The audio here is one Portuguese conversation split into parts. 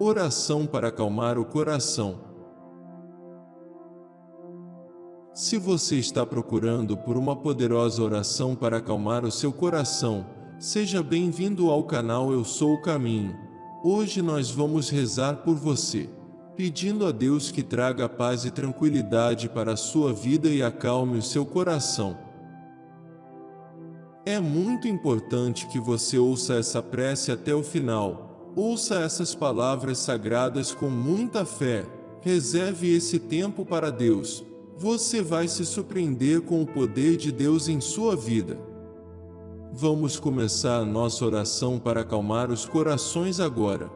Oração para acalmar o coração. Se você está procurando por uma poderosa oração para acalmar o seu coração, seja bem-vindo ao canal Eu Sou o Caminho. Hoje nós vamos rezar por você, pedindo a Deus que traga paz e tranquilidade para a sua vida e acalme o seu coração. É muito importante que você ouça essa prece até o final. Ouça essas palavras sagradas com muita fé. Reserve esse tempo para Deus você vai se surpreender com o poder de Deus em sua vida. Vamos começar a nossa oração para acalmar os corações agora.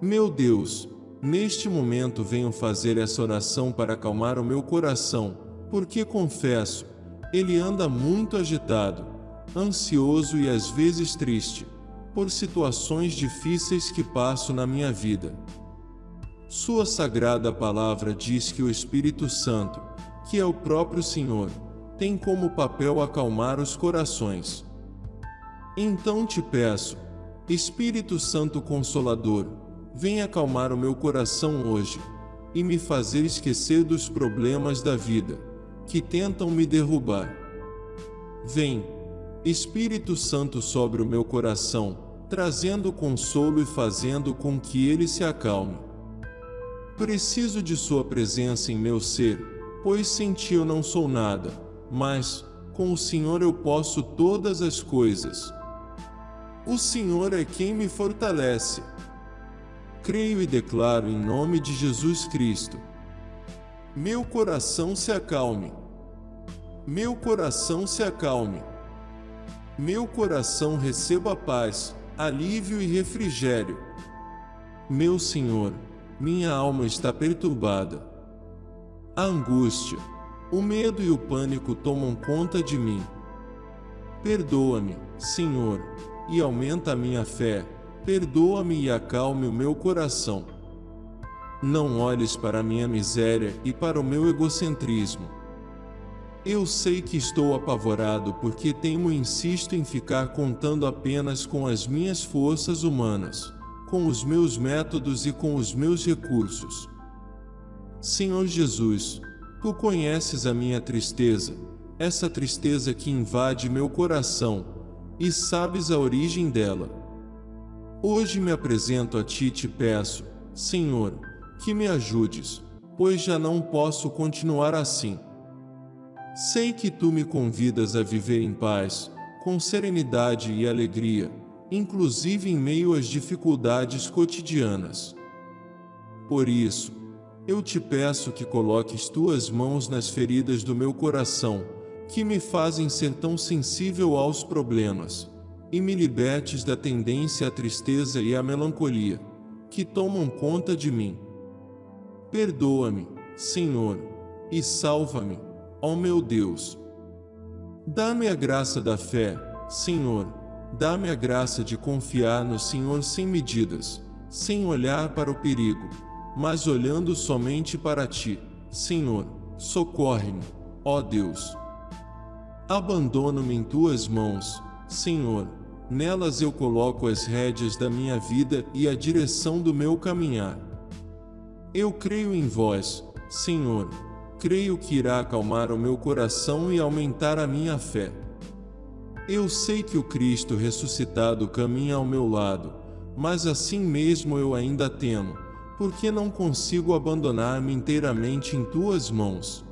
Meu Deus, neste momento venho fazer essa oração para acalmar o meu coração, porque confesso, ele anda muito agitado, ansioso e às vezes triste, por situações difíceis que passo na minha vida. Sua sagrada palavra diz que o Espírito Santo, que é o próprio Senhor, tem como papel acalmar os corações. Então te peço, Espírito Santo Consolador, vem acalmar o meu coração hoje e me fazer esquecer dos problemas da vida que tentam me derrubar. Vem, Espírito Santo sobre o meu coração, trazendo consolo e fazendo com que ele se acalme. Preciso de sua presença em meu ser, pois sem ti eu não sou nada, mas, com o Senhor eu posso todas as coisas. O Senhor é quem me fortalece. Creio e declaro em nome de Jesus Cristo. Meu coração se acalme. Meu coração se acalme. Meu coração receba paz, alívio e refrigério. Meu Senhor, minha alma está perturbada. A angústia, o medo e o pânico tomam conta de mim. Perdoa-me, Senhor, e aumenta a minha fé. Perdoa-me e acalme o meu coração. Não olhes para a minha miséria e para o meu egocentrismo. Eu sei que estou apavorado porque temo e insisto em ficar contando apenas com as minhas forças humanas com os meus métodos e com os meus recursos. Senhor Jesus, Tu conheces a minha tristeza, essa tristeza que invade meu coração, e sabes a origem dela. Hoje me apresento a Ti e te peço, Senhor, que me ajudes, pois já não posso continuar assim. Sei que Tu me convidas a viver em paz, com serenidade e alegria, inclusive em meio às dificuldades cotidianas. Por isso, eu te peço que coloques tuas mãos nas feridas do meu coração, que me fazem ser tão sensível aos problemas, e me libertes da tendência à tristeza e à melancolia, que tomam conta de mim. Perdoa-me, Senhor, e salva-me, ó meu Deus. Dá-me a graça da fé, Senhor, Dá-me a graça de confiar no Senhor sem medidas, sem olhar para o perigo, mas olhando somente para Ti. Senhor, socorre-me, ó Deus. Abandono-me em Tuas mãos, Senhor, nelas eu coloco as rédeas da minha vida e a direção do meu caminhar. Eu creio em Vós, Senhor, creio que irá acalmar o meu coração e aumentar a minha fé. Eu sei que o Cristo ressuscitado caminha ao meu lado, mas assim mesmo eu ainda temo, porque não consigo abandonar-me inteiramente em tuas mãos.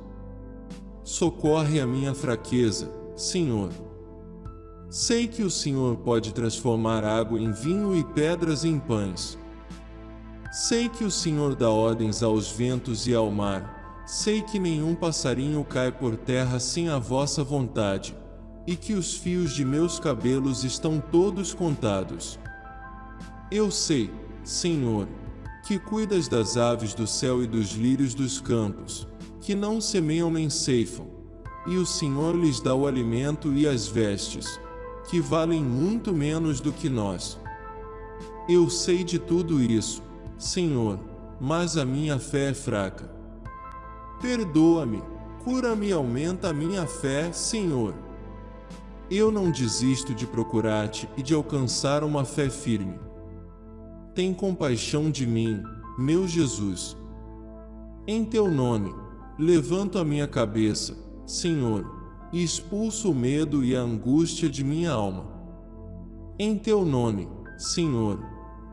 Socorre a minha fraqueza, Senhor. Sei que o Senhor pode transformar água em vinho e pedras em pães. Sei que o Senhor dá ordens aos ventos e ao mar. Sei que nenhum passarinho cai por terra sem a vossa vontade e que os fios de meus cabelos estão todos contados. Eu sei, Senhor, que cuidas das aves do céu e dos lírios dos campos, que não semeiam nem ceifam, e o Senhor lhes dá o alimento e as vestes, que valem muito menos do que nós. Eu sei de tudo isso, Senhor, mas a minha fé é fraca. Perdoa-me, cura-me e aumenta a minha fé, Senhor. eu não desisto de procurar-te e de alcançar uma fé firme. Tem compaixão de mim, meu Jesus. Em teu nome, levanto a minha cabeça, Senhor, e expulso o medo e a angústia de minha alma. Em teu nome, Senhor,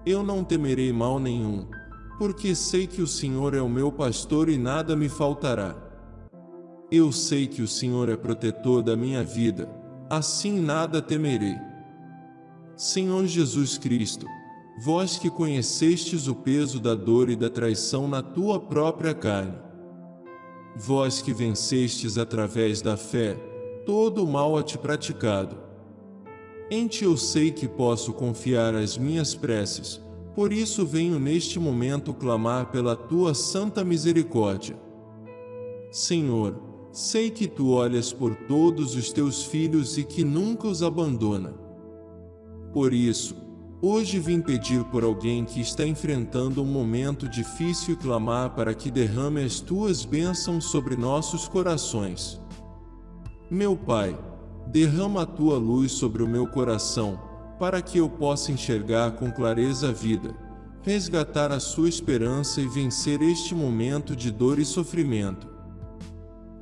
eu não temerei mal nenhum, porque sei que o Senhor é o meu pastor e nada me faltará. Eu sei que o Senhor é protetor da minha vida, assim nada temerei. Senhor Jesus Cristo, vós que conhecestes o peso da dor e da traição na tua própria carne, vós que vencestes através da fé todo o mal a ti praticado, em ti eu sei que posso confiar as minhas preces, por isso venho neste momento clamar pela tua santa misericórdia. Senhor, sei que tu olhas por todos os teus filhos e que nunca os abandona. Por isso, hoje vim pedir por alguém que está enfrentando um momento difícil e clamar para que derrame as tuas bênçãos sobre nossos corações. Meu Pai, derrama a tua luz sobre o meu coração, para que eu possa enxergar com clareza a vida, resgatar a sua esperança e vencer este momento de dor e sofrimento.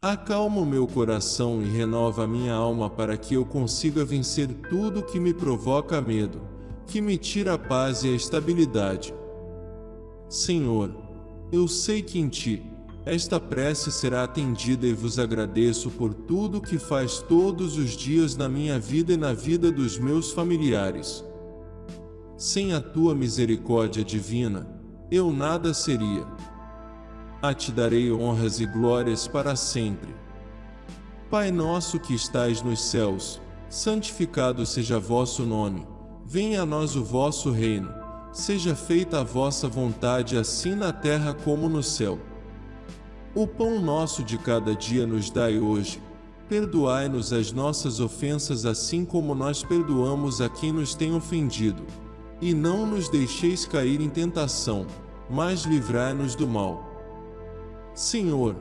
Acalma o meu coração e renova a minha alma para que eu consiga vencer tudo que me provoca medo, que me tira a paz e a estabilidade. Senhor, eu sei que em Ti, esta prece será atendida e vos agradeço por tudo que faz todos os dias na minha vida e na vida dos meus familiares. Sem a tua misericórdia divina, eu nada seria. A ti darei honras e glórias para sempre. Pai nosso que estais nos céus, santificado seja vosso nome. Venha a nós o vosso reino. Seja feita a vossa vontade assim na terra como no céu. O pão nosso de cada dia nos dai hoje. Perdoai-nos as nossas ofensas assim como nós perdoamos a quem nos tem ofendido. E não nos deixeis cair em tentação, mas livrai-nos do mal. Senhor,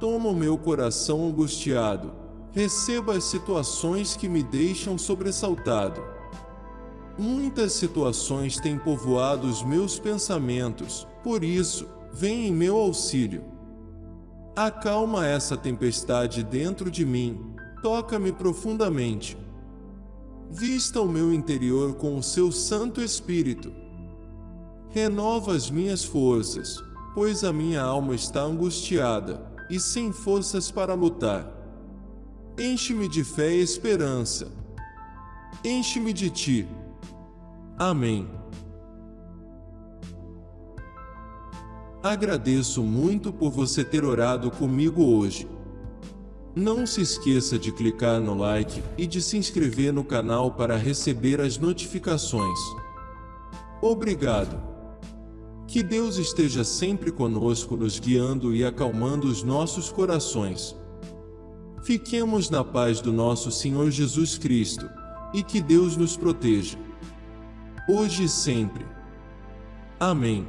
toma o meu coração angustiado, receba as situações que me deixam sobressaltado. Muitas situações têm povoado os meus pensamentos, por isso, vem em meu auxílio. Acalma essa tempestade dentro de mim, toca-me profundamente. Vista o meu interior com o seu Santo Espírito. Renova as minhas forças, pois a minha alma está angustiada e sem forças para lutar. Enche-me de fé e esperança. Enche-me de ti. Amém. Agradeço muito por você ter orado comigo hoje. Não se esqueça de clicar no like e de se inscrever no canal para receber as notificações. Obrigado. Que Deus esteja sempre conosco nos guiando e acalmando os nossos corações. Fiquemos na paz do nosso Senhor Jesus Cristo, e que Deus nos proteja. Hoje e sempre. Amém.